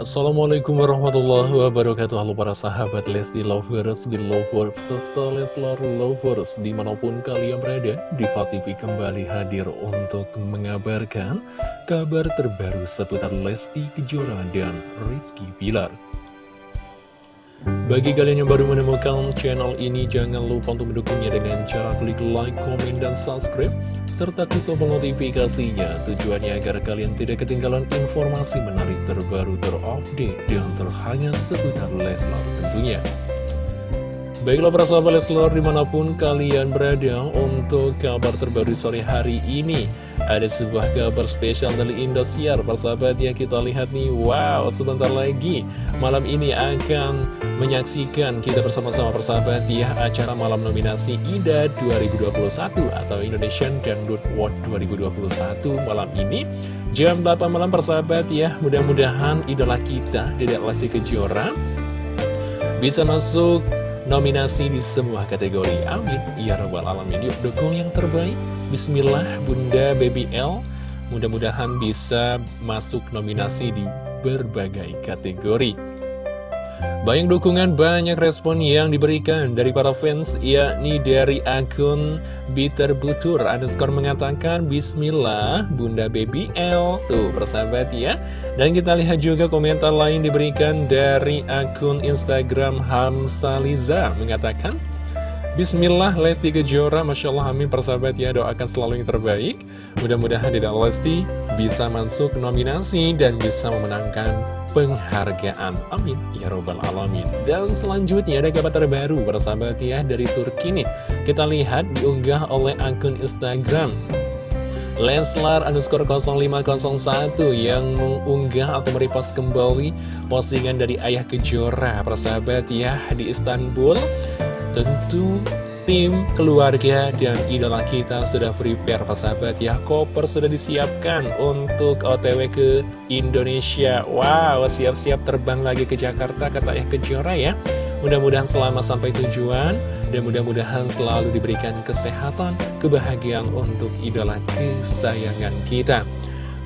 Assalamualaikum warahmatullahi wabarakatuh. Halo para sahabat Lesti Lovers, Belovers, serta Leslar Lovers Di mana pun kalian berada, Diva TV kembali hadir untuk mengabarkan Kabar terbaru seputar Lesti Kejora dan Rizky Bilar. Bagi kalian yang baru menemukan channel ini, jangan lupa untuk mendukungnya dengan cara klik like, komen, dan subscribe, serta tombol notifikasinya. Tujuannya agar kalian tidak ketinggalan informasi menarik terbaru, terupdate, dan terhangat seputar Leslar tentunya. Baiklah para sahabat Leslar di mana pun kalian berada untuk kabar terbaru sore hari ini Ada sebuah kabar spesial dari Indosiar. Persahabat ya kita lihat nih Wow sebentar lagi malam ini akan menyaksikan kita bersama-sama persahabat ya Acara malam nominasi IDA 2021 atau Indonesian Dangdut Award 2021 malam ini. Jam 8 malam persahabat ya Mudah-mudahan idola kita Dedek Lesti Kejora Bisa masuk nominasi di semua kategori. Amin. Ya Rabbal Alamin. Yuk dukung yang terbaik. Bismillah Bunda Baby L. Mudah-mudahan bisa masuk nominasi di berbagai kategori. Banyak dukungan, banyak respon yang diberikan dari para fans, yakni dari akun Bitter Butur. Underscore mengatakan, Bismillah, Bunda Baby L. Tuh, persahabat ya. Dan kita lihat juga komentar lain diberikan dari akun Instagram Hamsaliza. Mengatakan, Bismillah Lesti Kejora Masya Allah amin persahabat ya doakan selalu yang terbaik Mudah-mudahan tidak Lesti bisa masuk nominasi dan bisa memenangkan penghargaan. Amin. Ya Robbal Alamin. Dan selanjutnya ada kabar terbaru persahabat ya dari Turki nih. Kita lihat diunggah oleh akun Instagram Lenslar underscore 0501 yang mengunggah atau merepost kembali postingan dari Ayah Kejora persahabat ya di Istanbul tentu tim, keluarga, dan idola kita sudah prepare sahabat ya. Koper sudah disiapkan untuk otw ke Indonesia. Wow, siap-siap terbang lagi ke Jakarta kata ya Kejora ya. Mudah-mudahan selama sampai tujuan Dan mudah-mudahan selalu diberikan kesehatan, kebahagiaan untuk idola kesayangan kita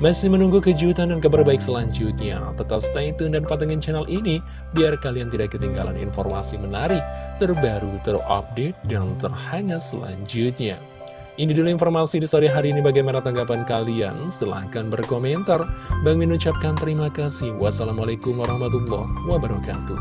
masih menunggu kejutan dan kabar baik selanjutnya? Tetap stay tune dan pantengin channel ini biar kalian tidak ketinggalan informasi menarik, terbaru, terupdate, dan terhangat selanjutnya. Ini dulu informasi di sore hari ini bagaimana tanggapan kalian? Silahkan berkomentar. Bang Min ucapkan terima kasih. Wassalamualaikum warahmatullahi wabarakatuh.